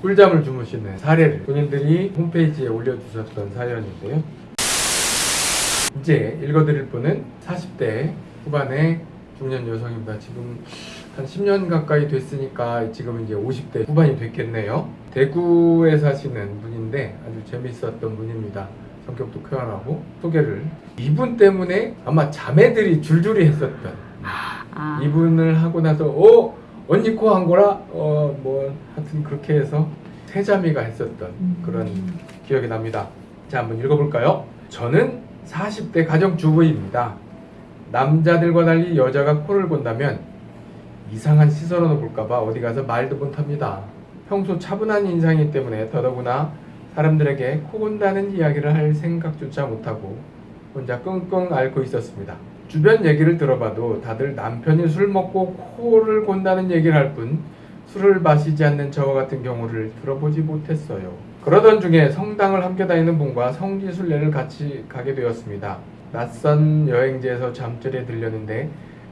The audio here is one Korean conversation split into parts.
꿀잠을 주무시는 사례를 본인들이 홈페이지에 올려주셨던 사연인데요. 이제 읽어드릴 분은 40대 후반의 중년 여성입니다. 지금 한 10년 가까이 됐으니까 지금 이제 50대 후반이 됐겠네요. 대구에 사시는 분인데 아주 재밌었던 분입니다. 성격도 쾌활하고 소개를 이분 때문에 아마 자매들이 줄줄이 했었던 아, 이분을 하고 나서 어 언니 코 한 거라 어 뭐 하여튼 그렇게 해서 세자매가 했었던 음. 그런 기억이 납니다. 자 한번 읽어볼까요? 저는 40대 가정주부입니다. 남자들과 달리 여자가 코를 본다면 이상한 시선으로 볼까봐 어디 가서 말도 못합니다. 평소 차분한 인상이기 때문에 더더구나 사람들에게 코 본다는 이야기를 할 생각조차 못하고 혼자 끙끙 앓고 있었습니다. 주변 얘기를 들어봐도 다들 남편이 술 먹고 코를 곤다는 얘기를 할 뿐 술을 마시지 않는 저와 같은 경우를 들어보지 못했어요. 그러던 중에 성당을 함께 다니는 분과 성지순례를 같이 가게 되었습니다. 낯선 여행지에서 잠자리에 들렸는데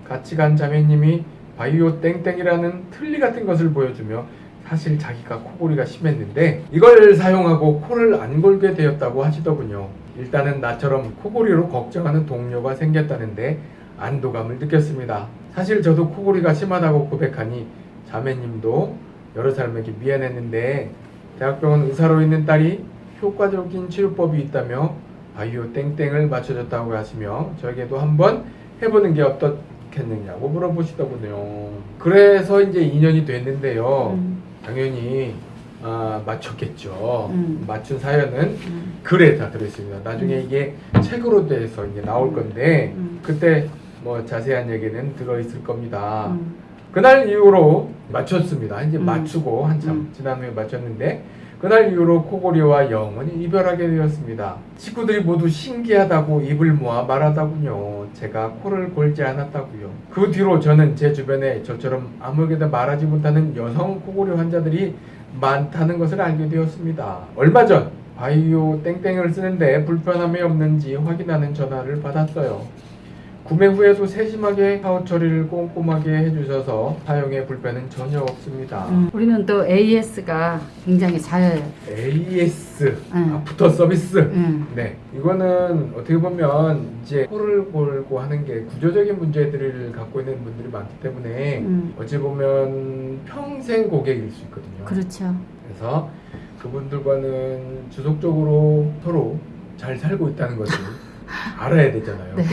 같이 간 자매님이 바이오 땡땡이라는 틀니 같은 것을 보여주며 사실 자기가 코골이가 심했는데 이걸 사용하고 코를 안 골게 되었다고 하시더군요. 일단은 나처럼 코골이로 걱정하는 동료가 생겼다는데 안도감을 느꼈습니다. 사실 저도 코골이가 심하다고 고백하니 자매님도 여러 사람에게 미안했는데 대학병원 의사로 있는 딸이 효과적인 치료법이 있다며 바이오 땡땡을 맞춰줬다고 하시며 저에게도 한번 해보는 게 어떻겠느냐고 물어보시더군요. 그래서 이제 2년이 됐는데요. 음, 당연히 아, 맞췄겠죠. 음. 맞춘 사연은 음, 글에 다 들어있습니다. 나중에 음. 이게 책으로 돼서 이제 나올 건데 음. 그때 뭐 자세한 얘기는 들어있을 겁니다. 음, 그날 이후로 맞췄습니다. 이제 음. 맞추고 한참 음. 지난 후에 맞췄는데 그날 이후로 코골이와 영원히 이별하게 되었습니다. 친구들이 모두 신기하다고 입을 모아 말하다군요. 제가 코를 골지 않았다고요. 그 뒤로 저는 제 주변에 저처럼 아무에게도 말하지 못하는 여성 코골이 환자들이 많다는 것을 알게 되었습니다. 얼마 전 바이오 땡땡을 쓰는데 불편함이 없는지 확인하는 전화를 받았어요. 구매 후에도 세심하게 파우 처리를 꼼꼼하게 해주셔서 사용에 불편은 전혀 없습니다. 음. 우리는 또 AS가 굉장히 잘 AS 음. 아프터 서비스. 음, 네, 이거는 어떻게 보면 이제 코를 골고 하는 게 구조적인 문제들을 갖고 있는 분들이 많기 때문에 음. 어찌 보면 평생 고객일 수 있거든요. 그렇죠. 그래서 그분들과는 지속적으로 서로 잘 살고 있다는 것을 알아야 되잖아요. 네.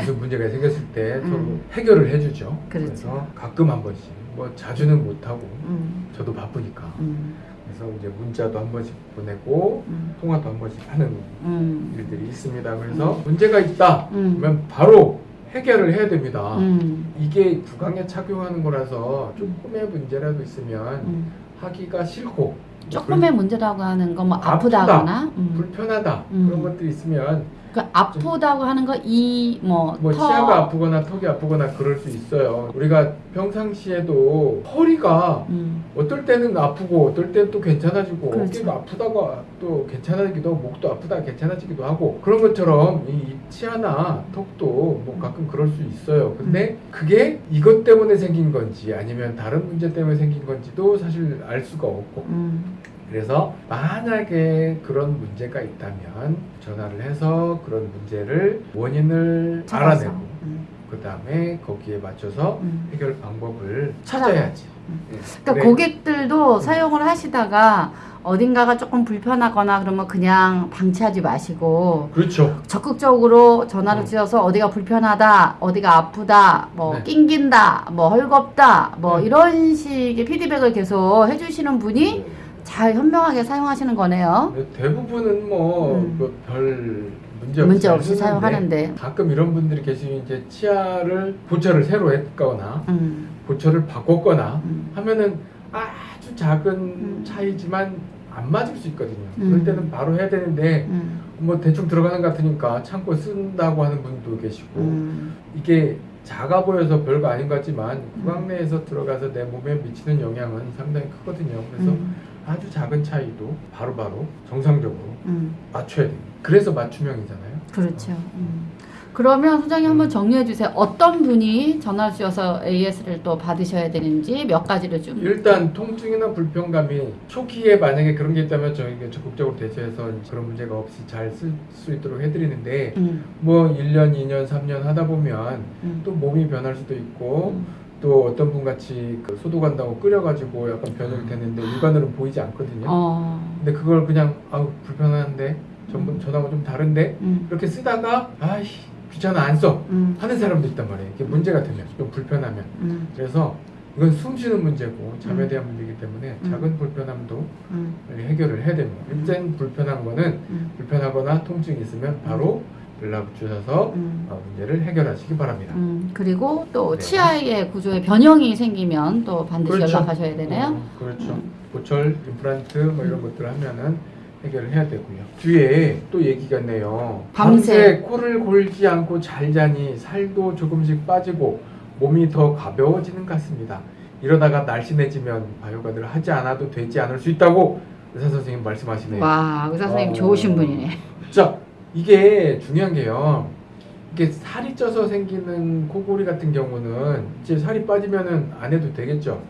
무슨 문제가 생겼을 때 서로 음. 해결을 해주죠. 그렇죠. 래서 가끔 한 번씩 뭐 자주는 못하고 음, 저도 바쁘니까 음, 그래서 이제 문자도 한 번씩 보내고 음, 통화도 한 번씩 하는 음, 일들이 있습니다. 그래서 문제가 있다 음. 그러면 바로 해결을 해야 됩니다. 음, 이게 구강에 착용하는 거라서 조금의 문제라도 있으면 음. 하기가 싫고 조금의 문제라고 하는 거뭐 아프다. 아프다거나 음. 불편하다 음. 그런 것들이 있으면 그 아프다고 하는 거 이뭐 뭐 치아가 아프거나 턱이 아프거나 그럴 수 있어요. 우리가 평상시에도 허리가 음, 어떨 때는 아프고 어떨 때는 또 괜찮아지고 그렇죠. 어깨가 아프다가 또 괜찮아지기도 하고 목도 아프다 괜찮아지기도 하고 그런 것처럼 이 치아나 턱도 뭐 가끔 그럴 수 있어요. 근데 그게 이것 때문에 생긴 건지 아니면 다른 문제 때문에 생긴 건지도 사실 알 수가 없고 음, 그래서 만약에 그런 문제가 있다면 전화를 해서 그런 문제를 원인을 찾아서. 알아내고 음, 그 다음에 거기에 맞춰서 음. 해결 방법을. 찾아야지. 음. 예. 그러니까 그래. 고객들도 음. 사용을 하시다가 어딘가가 조금 불편하거나 그러면 그냥 방치하지 마시고 그렇죠. 적극적으로 전화를 음. 주셔서 어디가 불편하다, 어디가 아프다, 뭐 네. 낑긴다, 뭐 헐겁다, 뭐 음. 이런 식의 피드백을 계속 해주시는 분이 잘 현명하게 사용하시는 거네요. 근데 대부분은 뭐 음. 별 문제 없이, 문제 잘 없이 사용하는데. 가끔 이런 분들이 계시면 이제 치아를 고철을 새로 했거나 음, 고철을 바꿨거나 음, 하면은 아주 작은 음. 차이지만 안 맞을 수 있거든요. 음. 그럴 때는 바로 해야 되는데 음, 뭐 대충 들어가는 것 같으니까 참고 쓴다고 하는 분도 계시고 음, 이게 작아 보여서 별거 아닌 것 같지만 구강 내에서 들어가서 내 몸에 미치는 영향은 상당히 크거든요. 그래서 음, 아주 작은 차이도 바로 바로 정상적으로 음, 맞춰야 돼요. 그래서 맞춤형이잖아요. 그렇죠. 음. 그러면 소장님 한번 음. 정리해 주세요. 어떤 분이 전화 주셔서 AS를 또 받으셔야 되는지 몇 가지를 좀. 일단 통증이나 불편감이 초기에 만약에 그런 게 있다면 저희가 적극적으로 대처해서 그런 문제가 없이 잘 쓸 수 있도록 해드리는데 음, 뭐 1년, 2년, 3년 하다 보면 음, 또 몸이 변할 수도 있고 음. 또 어떤 분 같이 그 소독한다고 끓여가지고 약간 변형이 됐는데 육안으로는 보이지 않거든요. 어, 근데 그걸 그냥 아우 불편한데 전부 전하고 좀 다른데 음, 이렇게 쓰다가 아이 귀찮아 안 써. 음, 하는 사람도 있단 말이에요. 이게 문제가 되면 좀 불편하면. 음, 그래서 이건 숨 쉬는 문제고 잠에 음. 대한 문제이기 때문에 음. 작은 불편함도 음, 해결을 해야 됩니다. 일단 불편한 거는 음, 불편하거나 통증이 있으면 바로 연락 주셔서 음. 어, 문제를 해결하시기 바랍니다. 음, 그리고 또 네. 치아의 구조에 변형이 생기면 또 반드시 그렇죠. 연락하셔야 되네요. 어, 그렇죠. 음. 보철, 임플란트 뭐 이런 것들 하면은 해결을 해야 되고요. 뒤에 또 얘기가 있네요. 밤새. 코를 골지 않고 잘 자니 살도 조금씩 빠지고 몸이 더 가벼워지는 것 같습니다. 이러다가 날씬해지면 바이오가드를 하지 않아도 되지 않을 수 있다고 의사 선생님 말씀하시네요. 와, 의사 선생님 어. 좋으신 분이네. 자, 이게 중요한 게요. 이게 살이 쪄서 생기는 코골이 같은 경우는 이제 살이 빠지면은 안 해도 되겠죠.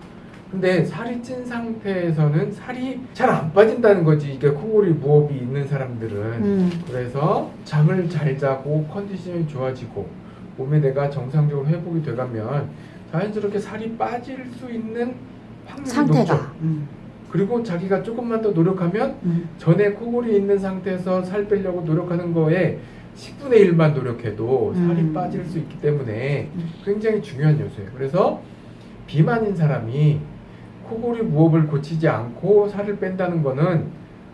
근데 살이 찐 상태에서는 살이 잘 안 빠진다는 거지. 이게 코골이 무호흡이 있는 사람들은. 음, 그래서 잠을 잘 자고 컨디션이 좋아지고 몸의 내가 정상적으로 회복이 돼가면 자연스럽게 살이 빠질 수 있는 확률이 높죠. 상태가. 음, 그리고 자기가 조금만 더 노력하면 음, 전에 코골이 있는 상태에서 살 빼려고 노력하는 거에 10분의 1만 노력해도 살이 음. 빠질 수 있기 때문에 음. 굉장히 중요한 요소예요. 그래서 비만인 사람이 코골이 무호흡을 고치지 않고 살을 뺀다는 거는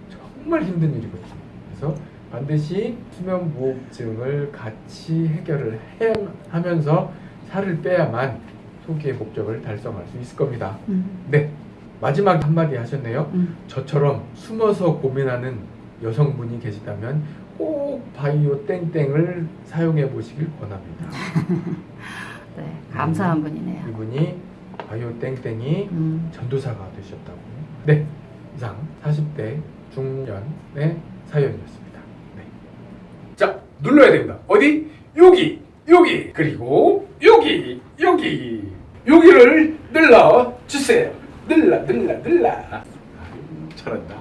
정말 힘든 일이거든요. 그래서 반드시 수면 무호흡증을 같이 해결을 해, 하면서 살을 빼야만 소기의 목적을 달성할 수 있을 겁니다. 음, 네. 마지막 한마디 하셨네요. 음. 저처럼 숨어서 고민하는 여성분이 계시다면 꼭 바이오 땡땡을 사용해 보시길 권합니다. 네, 감사한 분이네요. 이분이 바이오 땡땡이 음, 전도사가 되셨다고. 네, 이상 40대 중년의 사연이었습니다. 네. 자, 눌러야 됩니다. 어디? 여기, 여기, 그리고 여기, 여기, 여기를 눌러 주세요. 눌러, 눌러, 눌러. 아유, 잘한다.